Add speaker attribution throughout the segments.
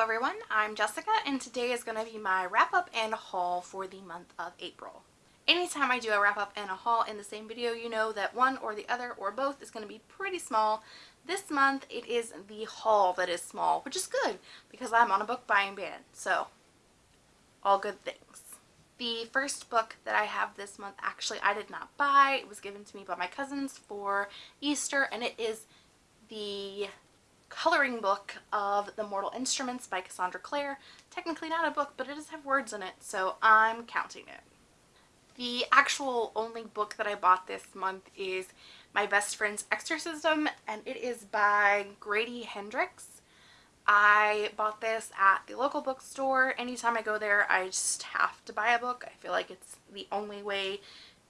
Speaker 1: everyone, I'm Jessica and today is going to be my wrap up and haul for the month of April. Anytime I do a wrap up and a haul in the same video, you know that one or the other or both is going to be pretty small. This month it is the haul that is small, which is good because I'm on a book buying ban, so all good things. The first book that I have this month, actually I did not buy. It was given to me by my cousins for Easter and it is the coloring book of The Mortal Instruments by Cassandra Clare. Technically not a book, but it does have words in it, so I'm counting it. The actual only book that I bought this month is My Best Friend's Exorcism, and it is by Grady Hendrix. I bought this at the local bookstore. Anytime I go there, I just have to buy a book. I feel like it's the only way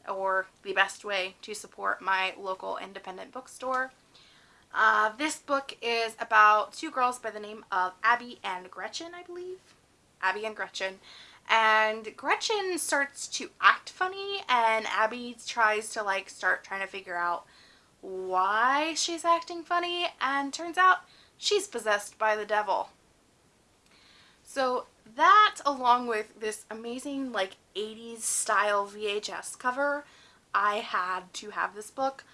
Speaker 1: or the best way to support my local independent bookstore. Uh, this book is about two girls by the name of Abby and Gretchen, I believe. Abby and Gretchen. And Gretchen starts to act funny and Abby tries to like start trying to figure out why she's acting funny and turns out she's possessed by the devil. So that along with this amazing like 80s style VHS cover, I had to have this book.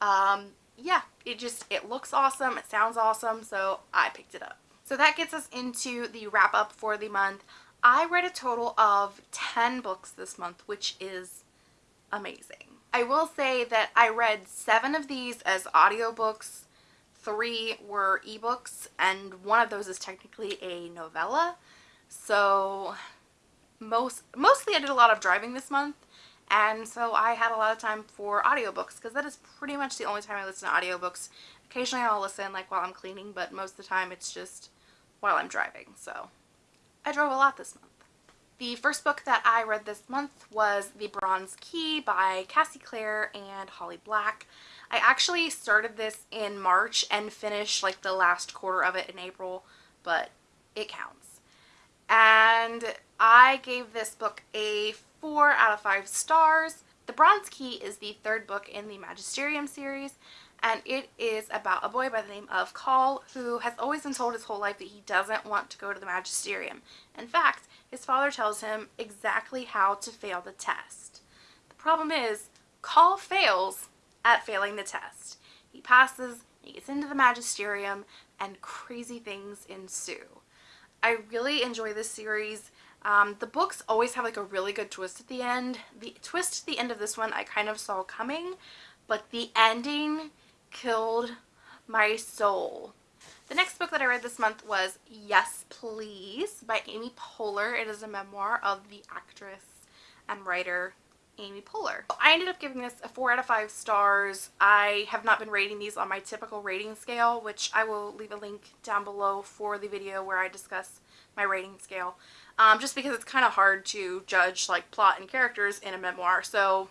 Speaker 1: Um, yeah, it just, it looks awesome. It sounds awesome. So I picked it up. So that gets us into the wrap up for the month. I read a total of 10 books this month, which is amazing. I will say that I read seven of these as audiobooks, three were ebooks, and one of those is technically a novella. So most mostly I did a lot of driving this month and so I had a lot of time for audiobooks because that is pretty much the only time I listen to audiobooks. Occasionally I'll listen like while I'm cleaning, but most of the time it's just while I'm driving. So I drove a lot this month. The first book that I read this month was The Bronze Key by Cassie Clare and Holly Black. I actually started this in March and finished like the last quarter of it in April, but it counts. And I gave this book a 4 out of 5 stars. The Bronze Key is the third book in the Magisterium series and it is about a boy by the name of Call who has always been told his whole life that he doesn't want to go to the Magisterium. In fact, his father tells him exactly how to fail the test. The problem is, Call fails at failing the test. He passes, he gets into the Magisterium, and crazy things ensue. I really enjoy this series. Um, the books always have like a really good twist at the end. The twist at the end of this one I kind of saw coming, but the ending killed my soul. The next book that I read this month was Yes Please by Amy Poehler. It is a memoir of the actress and writer Amy Poehler. I ended up giving this a 4 out of 5 stars. I have not been rating these on my typical rating scale, which I will leave a link down below for the video where I discuss my rating scale um, just because it's kind of hard to judge like plot and characters in a memoir so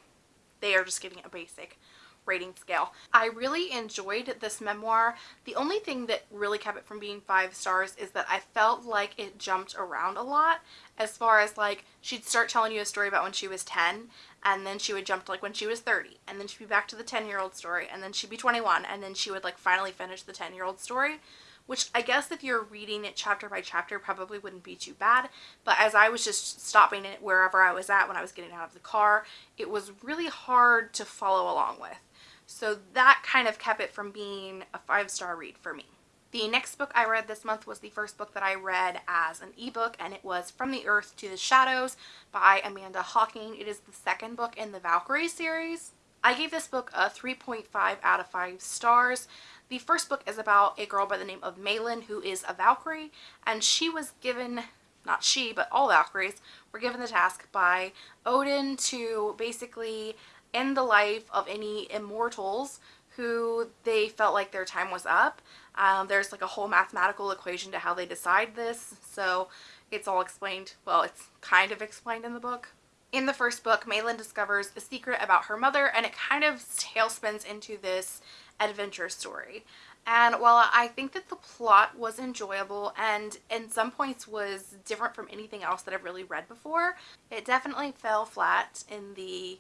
Speaker 1: they are just giving it a basic rating scale. I really enjoyed this memoir. The only thing that really kept it from being five stars is that I felt like it jumped around a lot as far as like she'd start telling you a story about when she was 10 and then she would jump to like when she was 30 and then she'd be back to the 10 year old story and then she'd be 21 and then she would like finally finish the 10 year old story which I guess if you're reading it chapter by chapter probably wouldn't be too bad. But as I was just stopping it wherever I was at when I was getting out of the car, it was really hard to follow along with. So that kind of kept it from being a five-star read for me. The next book I read this month was the first book that I read as an ebook and it was From the Earth to the Shadows by Amanda Hocking. It is the second book in the Valkyrie series. I gave this book a 3.5 out of 5 stars. The first book is about a girl by the name of Malin who is a Valkyrie and she was given, not she, but all Valkyries were given the task by Odin to basically end the life of any immortals who they felt like their time was up. Um, there's like a whole mathematical equation to how they decide this so it's all explained, well it's kind of explained in the book. In the first book, Malin discovers a secret about her mother and it kind of tailspins into this adventure story. And while I think that the plot was enjoyable and in some points was different from anything else that I've really read before, it definitely fell flat in the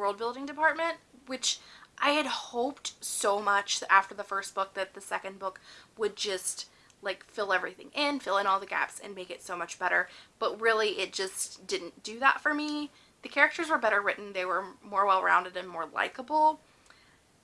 Speaker 1: world building department, which I had hoped so much after the first book that the second book would just like fill everything in, fill in all the gaps and make it so much better. But really it just didn't do that for me. The characters were better written, they were more well-rounded and more likable.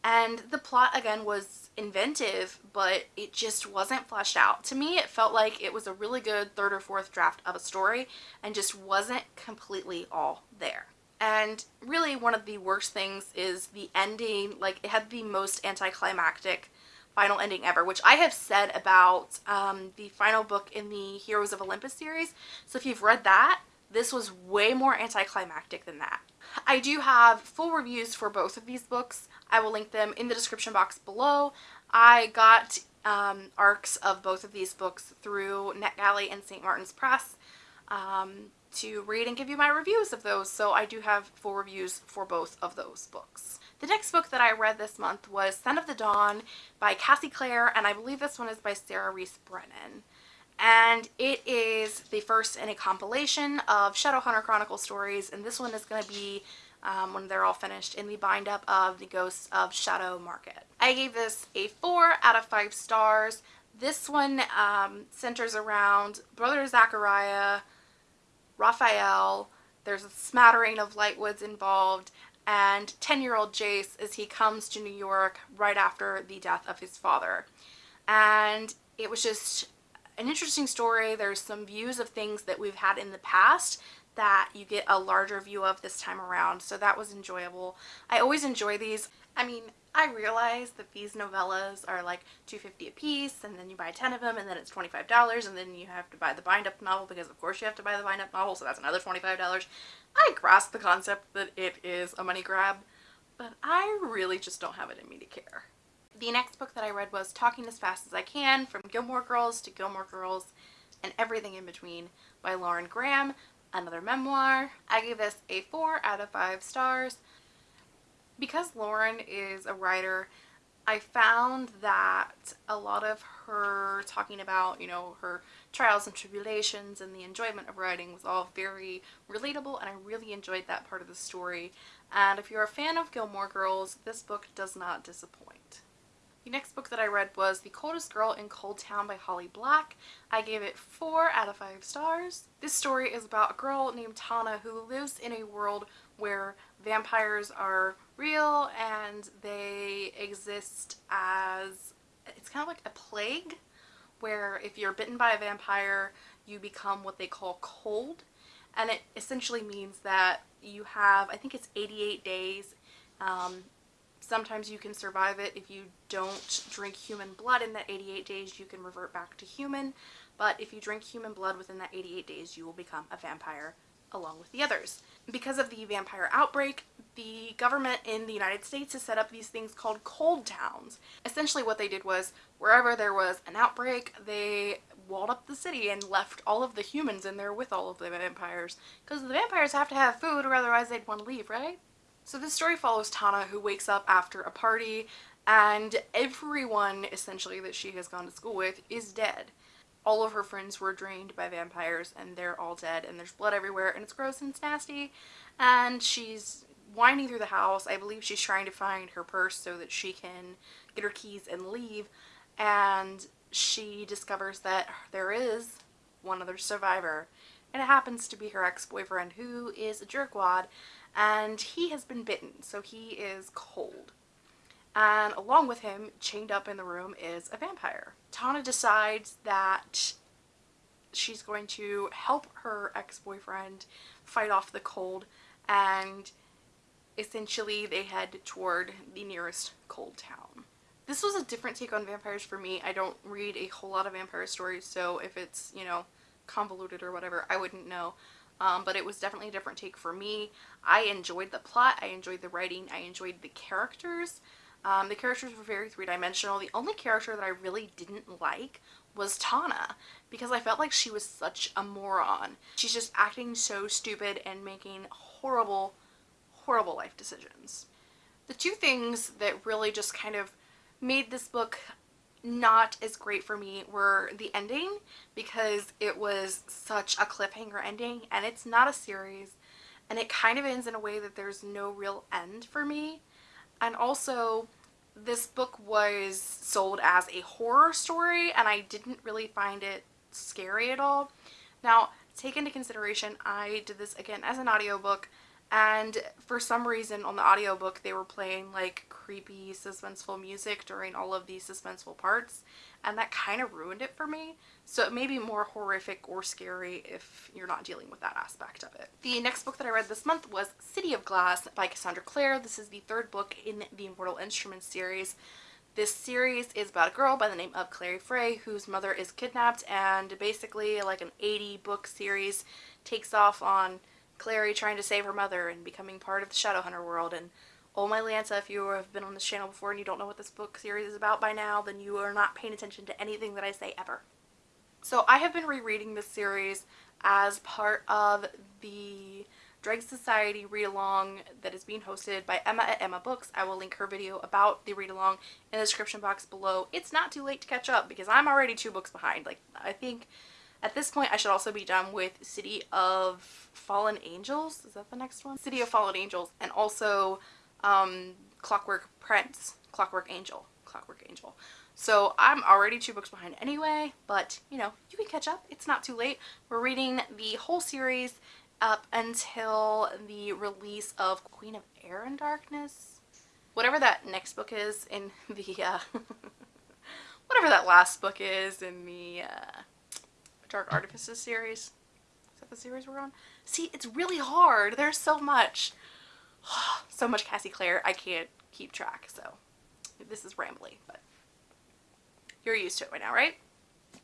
Speaker 1: And the plot again was inventive, but it just wasn't fleshed out. To me, it felt like it was a really good third or fourth draft of a story and just wasn't completely all there. And really one of the worst things is the ending, like it had the most anticlimactic final ending ever, which I have said about um, the final book in the Heroes of Olympus series. So if you've read that, this was way more anticlimactic than that. I do have full reviews for both of these books. I will link them in the description box below. I got um, arcs of both of these books through NetGalley and St. Martin's Press um, to read and give you my reviews of those. So I do have full reviews for both of those books. The next book that I read this month was Son of the Dawn by Cassie Clare, and I believe this one is by Sarah Rees Brennan. And it is the first in a compilation of Shadowhunter Chronicle stories, and this one is going to be, um, when they're all finished, in the bind-up of The Ghosts of Shadow Market. I gave this a 4 out of 5 stars. This one um, centers around Brother Zachariah, Raphael, there's a smattering of Lightwoods involved, and 10-year-old Jace as he comes to New York right after the death of his father. And it was just an interesting story. There's some views of things that we've had in the past that you get a larger view of this time around. So that was enjoyable. I always enjoy these. I mean, I realize that these novellas are like 250 a piece and then you buy 10 of them and then it's $25 and then you have to buy the bind up novel because of course you have to buy the bind up novel so that's another $25. I grasp the concept that it is a money grab but I really just don't have it in me to care. The next book that I read was Talking as Fast as I Can From Gilmore Girls to Gilmore Girls and Everything in Between by Lauren Graham, another memoir. I gave this a 4 out of 5 stars because Lauren is a writer, I found that a lot of her talking about, you know, her trials and tribulations and the enjoyment of writing was all very relatable and I really enjoyed that part of the story. And if you're a fan of Gilmore Girls, this book does not disappoint. The next book that I read was The Coldest Girl in Coldtown by Holly Black. I gave it 4 out of 5 stars. This story is about a girl named Tana who lives in a world where vampires are real and they exist as, it's kind of like a plague where if you're bitten by a vampire you become what they call cold and it essentially means that you have, I think it's 88 days um, Sometimes you can survive it if you don't drink human blood in that 88 days, you can revert back to human. But if you drink human blood within that 88 days, you will become a vampire along with the others. Because of the vampire outbreak, the government in the United States has set up these things called cold towns. Essentially what they did was wherever there was an outbreak, they walled up the city and left all of the humans in there with all of the vampires. Because the vampires have to have food or otherwise they'd want to leave, right? So this story follows Tana who wakes up after a party and everyone essentially that she has gone to school with is dead. All of her friends were drained by vampires and they're all dead and there's blood everywhere and it's gross and it's nasty and she's winding through the house. I believe she's trying to find her purse so that she can get her keys and leave and she discovers that there is one other survivor and it happens to be her ex-boyfriend who is a jerkwad and he has been bitten, so he is cold. And along with him, chained up in the room, is a vampire. Tana decides that she's going to help her ex-boyfriend fight off the cold and essentially they head toward the nearest cold town. This was a different take on vampires for me. I don't read a whole lot of vampire stories, so if it's, you know, convoluted or whatever, I wouldn't know um, but it was definitely a different take for me. I enjoyed the plot, I enjoyed the writing, I enjoyed the characters. Um, the characters were very three-dimensional. The only character that I really didn't like was Tana because I felt like she was such a moron. She's just acting so stupid and making horrible, horrible life decisions. The two things that really just kind of made this book not as great for me were the ending because it was such a cliffhanger ending and it's not a series. And it kind of ends in a way that there's no real end for me. And also this book was sold as a horror story and I didn't really find it scary at all. Now, take into consideration, I did this again as an audiobook and for some reason on the audiobook they were playing like creepy suspenseful music during all of these suspenseful parts and that kind of ruined it for me so it may be more horrific or scary if you're not dealing with that aspect of it. The next book that I read this month was City of Glass by Cassandra Clare. This is the third book in the Immortal Instruments series. This series is about a girl by the name of Clary Fray whose mother is kidnapped and basically like an 80 book series takes off on Clary trying to save her mother and becoming part of the Shadowhunter world and oh my Lanta, if you have been on this channel before and you don't know what this book series is about by now, then you are not paying attention to anything that I say ever. So I have been rereading this series as part of the Dreg Society read-along that is being hosted by Emma at Emma Books. I will link her video about the read-along in the description box below. It's not too late to catch up because I'm already two books behind. Like, I think at this point, I should also be done with City of Fallen Angels. Is that the next one? City of Fallen Angels. And also um, Clockwork Prince. Clockwork Angel. Clockwork Angel. So I'm already two books behind anyway, but you know, you can catch up. It's not too late. We're reading the whole series up until the release of Queen of Air and Darkness. Whatever that next book is in the, uh, whatever that last book is in the, uh, Dark Artifices series. Is that the series we're on? See, it's really hard. There's so much. so much Cassie Clare, I can't keep track, so this is rambly, but you're used to it by now, right?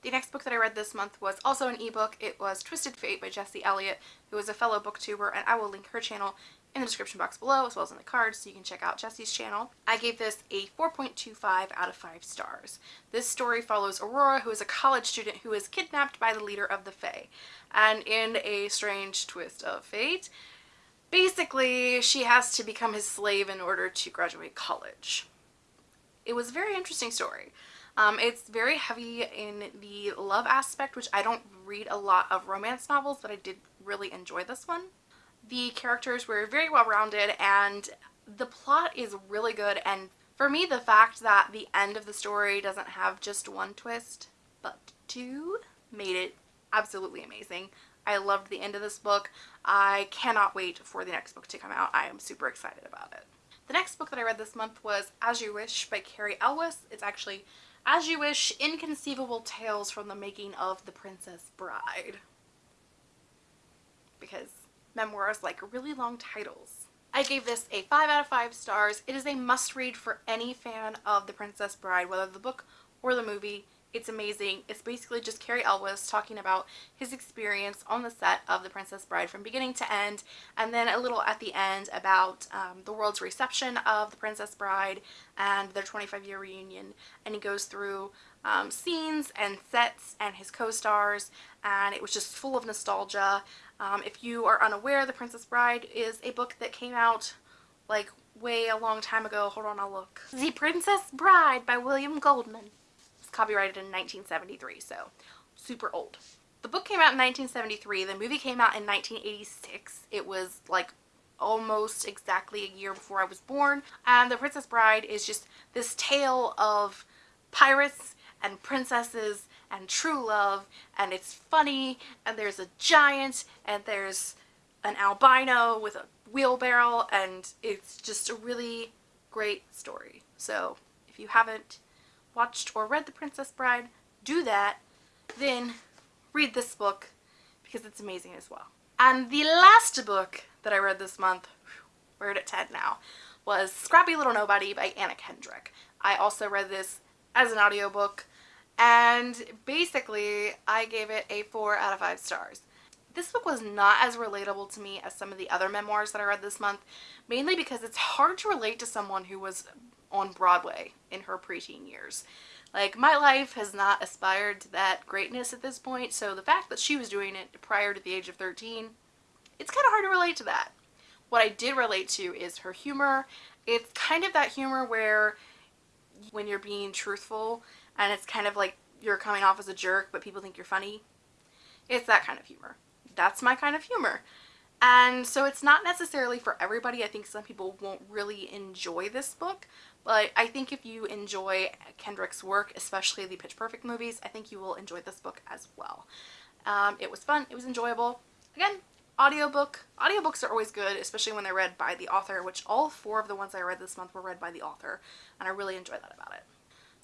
Speaker 1: The next book that I read this month was also an ebook. It was Twisted Fate by Jessie Elliott, who is a fellow booktuber, and I will link her channel in the description box below as well as in the cards so you can check out Jessie's channel. I gave this a 4.25 out of 5 stars. This story follows Aurora who is a college student who is kidnapped by the leader of the Fae and in a strange twist of fate basically she has to become his slave in order to graduate college. It was a very interesting story. Um, it's very heavy in the love aspect which I don't read a lot of romance novels but I did really enjoy this one. The characters were very well rounded and the plot is really good and for me the fact that the end of the story doesn't have just one twist but two made it absolutely amazing. I loved the end of this book. I cannot wait for the next book to come out. I am super excited about it. The next book that I read this month was As You Wish by Cary Elwes. It's actually As You Wish Inconceivable Tales from the Making of the Princess Bride. Because memoirs like really long titles. I gave this a 5 out of 5 stars. It is a must read for any fan of The Princess Bride, whether the book or the movie. It's amazing. It's basically just Cary Elwes talking about his experience on the set of The Princess Bride from beginning to end and then a little at the end about um, the world's reception of The Princess Bride and their 25 year reunion and he goes through um, scenes and sets and his co-stars and it was just full of nostalgia um, if you are unaware, The Princess Bride is a book that came out like way a long time ago. Hold on, I'll look. The Princess Bride by William Goldman. It's copyrighted in 1973, so super old. The book came out in 1973. The movie came out in 1986. It was like almost exactly a year before I was born. And The Princess Bride is just this tale of pirates and princesses and true love and it's funny and there's a giant and there's an albino with a wheelbarrow and it's just a really great story. So if you haven't watched or read The Princess Bride, do that. Then read this book because it's amazing as well. And the last book that I read this month, we're at 10 now, was Scrappy Little Nobody by Anna Kendrick. I also read this as an audiobook and basically I gave it a 4 out of 5 stars. This book was not as relatable to me as some of the other memoirs that I read this month, mainly because it's hard to relate to someone who was on Broadway in her preteen years. Like, my life has not aspired to that greatness at this point, so the fact that she was doing it prior to the age of 13, it's kind of hard to relate to that. What I did relate to is her humor. It's kind of that humor where when you're being truthful and it's kind of like you're coming off as a jerk but people think you're funny. It's that kind of humor. That's my kind of humor. And so it's not necessarily for everybody. I think some people won't really enjoy this book, but I think if you enjoy Kendrick's work, especially the Pitch Perfect movies, I think you will enjoy this book as well. Um, it was fun. It was enjoyable. Again, audiobook. Audiobooks are always good, especially when they're read by the author, which all four of the ones I read this month were read by the author, and I really enjoy that about it.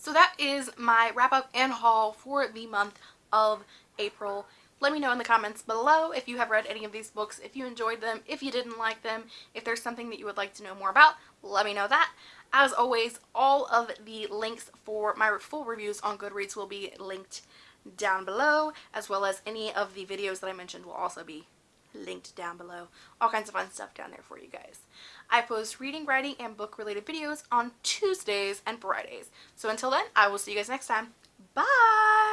Speaker 1: So that is my wrap up and haul for the month of April. Let me know in the comments below if you have read any of these books, if you enjoyed them, if you didn't like them, if there's something that you would like to know more about, let me know that. As always, all of the links for my full reviews on Goodreads will be linked down below, as well as any of the videos that I mentioned will also be linked down below. All kinds of fun stuff down there for you guys. I post reading, writing, and book related videos on Tuesdays and Fridays. So until then, I will see you guys next time. Bye!